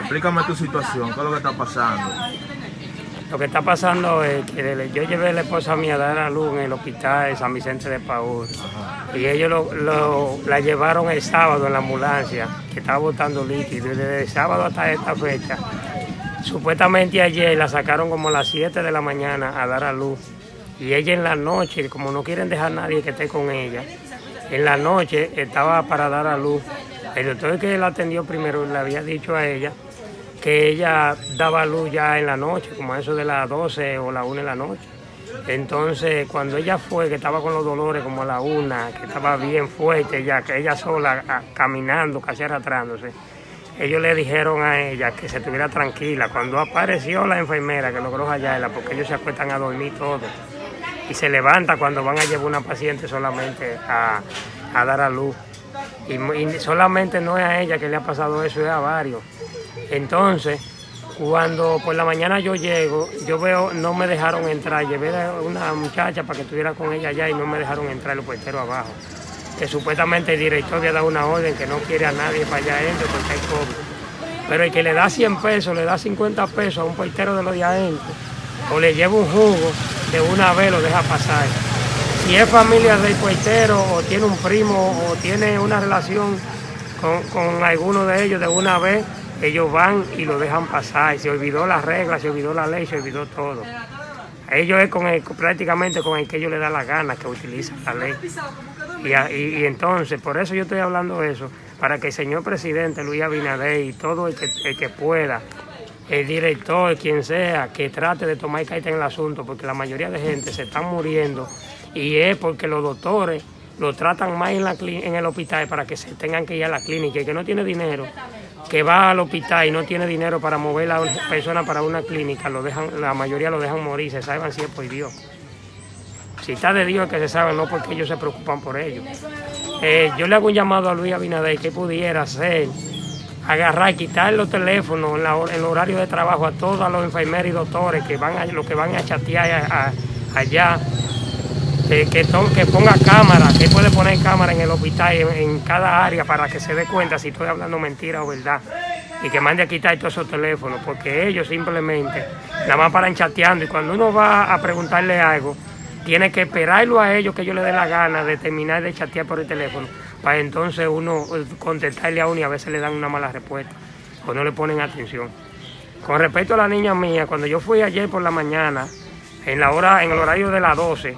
Explícame tu situación, ¿qué es lo que está pasando? Lo que está pasando es que yo llevé a la esposa mía a dar a luz en el hospital de San Vicente de Paúl. Y ellos lo, la llevaron el sábado en la ambulancia, que estaba botando líquido. Y desde el sábado hasta esta fecha, supuestamente ayer la sacaron como a las 7 de la mañana a dar a luz. Y ella en la noche, como no quieren dejar a nadie que esté con ella, en la noche estaba para dar a luz. El doctor que la atendió primero le había dicho a ella que ella daba luz ya en la noche, como eso de las 12 o la 1 de la noche. Entonces, cuando ella fue, que estaba con los dolores como a la una, que estaba bien fuerte ya, que ella sola caminando, casi arrastrándose, ellos le dijeron a ella que se estuviera tranquila. Cuando apareció la enfermera que logró hallarla, porque ellos se acuestan a dormir todos, y se levanta cuando van a llevar una paciente solamente a, dar a luz. Y, solamente no es a ella que le ha pasado eso, es a varios. Entonces, cuando por la mañana yo llego, yo veo, no me dejaron entrar. Llevé a una muchacha para que estuviera con ella allá y no me dejaron entrar los puerteros abajo. Que supuestamente el director había dado una orden que no quiere a nadie para allá adentro porque hay COVID. Pero el que le da 100 pesos, le da 50 pesos a un portero de los de o le lleva un jugo, de una vez lo deja pasar. Si es familia del puertero, o tiene un primo, o tiene una relación con, con alguno de ellos de una vez, ellos van y lo dejan pasar. Se olvidó las reglas, se olvidó la ley, se olvidó todo. Ellos es con prácticamente con el que ellos le da la gana que utilizan la ley. Y, entonces, por eso yo estoy hablando eso, para que el señor presidente Luis Abinader y todo el que, el que pueda, el director, quien sea, que trate de tomar carta en el asunto, porque la mayoría de gente se está muriendo y es porque los doctores lo tratan más en, la, en el hospital para que se tengan que ir a la clínica y que no tiene dinero que va al hospital y no tiene dinero para mover a una persona para una clínica, lo dejan, la mayoría lo dejan morir, se saben si es por Dios. Si está de Dios que se sabe, no porque ellos se preocupan por ellos. Eh, yo le hago un llamado a Luis Abinader que pudiera hacer, agarrar, quitar los teléfonos en, el horario de trabajo a todos los enfermeros y doctores que van a, los que van a chatear allá que, ponga cámara, que puede poner cámara en el hospital, en, cada área, para que se dé cuenta si estoy hablando mentira o verdad. Y que mande a quitar todos esos teléfonos, porque ellos simplemente nada más paran chateando. Y cuando uno va a preguntarle algo, tiene que esperarlo a ellos que ellos le den la gana de terminar de chatear por el teléfono, para entonces uno eh, contestarle a uno y a veces le dan una mala respuesta o no le ponen atención. Con respecto a la niña mía, cuando yo fui ayer por la mañana, en la hora, en el horario de las 12,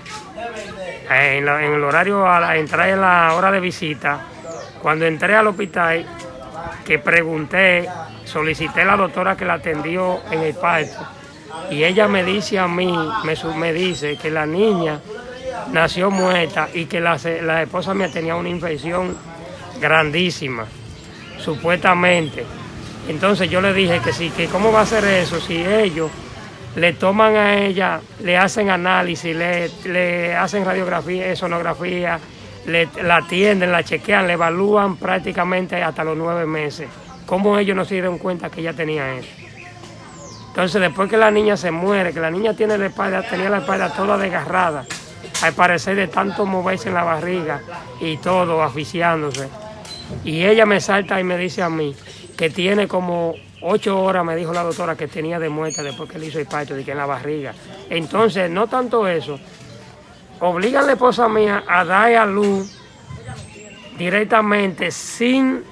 en, el horario a la, entrar en la hora de visita, cuando entré al hospital, que pregunté, solicité a la doctora que la atendió en el parto, y ella me dice a mí, me, me dice que la niña nació muerta y que la, la esposa mía tenía una infección grandísima, supuestamente. Entonces yo le dije que sí, que cómo va a ser eso si ellos le toman a ella, le hacen análisis, le, hacen radiografía, sonografía, le, la atienden, la chequean, le evalúan prácticamente hasta los nueve meses. ¿Cómo ellos no se dieron cuenta que ella tenía eso? Entonces, después que la niña se muere, que la niña tiene la espalda, tenía la espalda toda desgarrada, al parecer de tanto moverse en la barriga y todo, asfixiándose. Y ella me salta y me dice a mí que tiene como Ocho horas me dijo la doctora que tenía de muerte después que le hizo el parto, de que en la barriga. Entonces, no tanto eso, obliga a la esposa mía a dar a luz directamente, sin,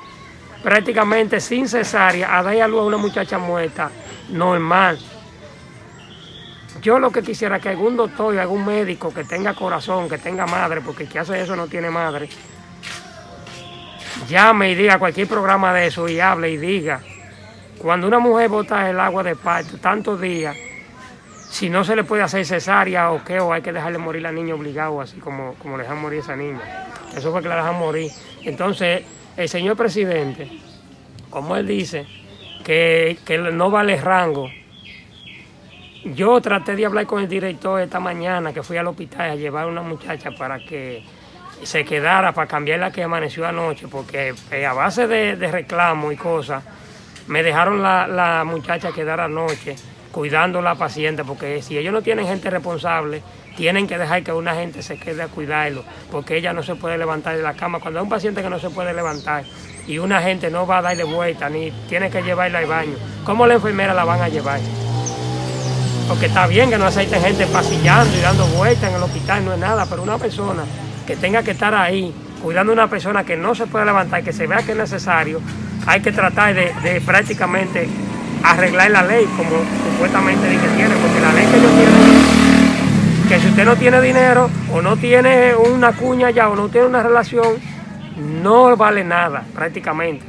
prácticamente sin cesárea, a dar a luz a una muchacha muerta, normal. Yo lo que quisiera que algún doctor algún médico que tenga corazón, que tenga madre, porque el que hace eso no tiene madre, llame y diga cualquier programa de eso y hable y diga cuando una mujer bota el agua de parto tantos días, si no se le puede hacer cesárea o qué, o hay que dejarle morir a la niña obligado, así como, como le dejan morir a esa niña. Eso fue que la dejan morir. Entonces, el señor presidente, como él dice, que, que no vale rango, yo traté de hablar con el director esta mañana, que fui al hospital a llevar a una muchacha para que se quedara, para cambiar la que amaneció anoche, porque eh, a base de, de reclamo y cosas, me dejaron la, muchacha quedar anoche cuidando a la paciente, porque si ellos no tienen gente responsable, tienen que dejar que una gente se quede a cuidarlo, porque ella no se puede levantar de la cama. Cuando hay un paciente que no se puede levantar y una gente no va a darle vuelta, ni tiene que llevarla al baño, ¿cómo la enfermera la van a llevar? Porque está bien que no aceiten gente pasillando y dando vueltas en el hospital, no es nada, pero una persona que tenga que estar ahí cuidando a una persona que no se puede levantar, que se vea que es necesario, hay que tratar de, de prácticamente arreglar la ley como supuestamente que tiene, porque la ley que ellos tienen, que si usted no tiene dinero o no tiene una cuña ya o no tiene una relación, no vale nada prácticamente.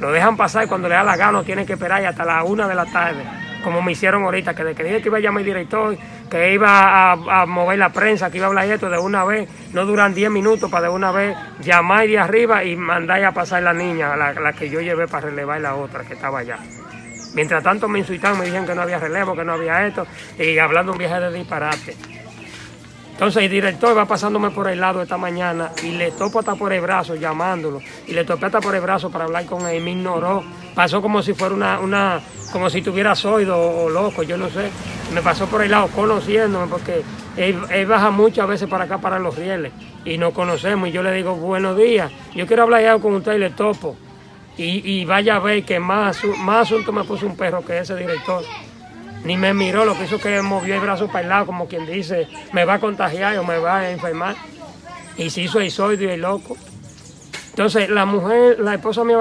Lo dejan pasar cuando le da la gana, tiene que esperar hasta las una de la tarde, como me hicieron ahorita, que de que dije que iba a llamar director, que iba a, a, mover la prensa, que iba a hablar esto de una vez, no duran 10 minutos para de una vez llamar de arriba y mandar a pasar la niña, la, la que yo llevé para relevar la otra que estaba allá. Mientras tanto me insultaban, me dijeron que no había relevo, que no había esto, y hablando un viaje de disparate. Entonces el director va pasándome por el lado esta mañana y le topo hasta por el brazo llamándolo. Y le topé hasta por el brazo para hablar con él. Me ignoró. Pasó como si fuera una, una como si tuviera soido o, loco, yo no sé. Me pasó por el lado conociéndome porque él, él, baja muchas veces para acá para los rieles y nos conocemos. Y yo le digo, buenos días, yo quiero hablar ya con usted y le topo. Y, y vaya a ver que más, más asunto me puso un perro que ese director ni me miró, lo que hizo que movió el brazo para el lado, como quien dice, me va a contagiar o me va a enfermar. Y se hizo el y el loco. Entonces, la mujer, la esposa mía va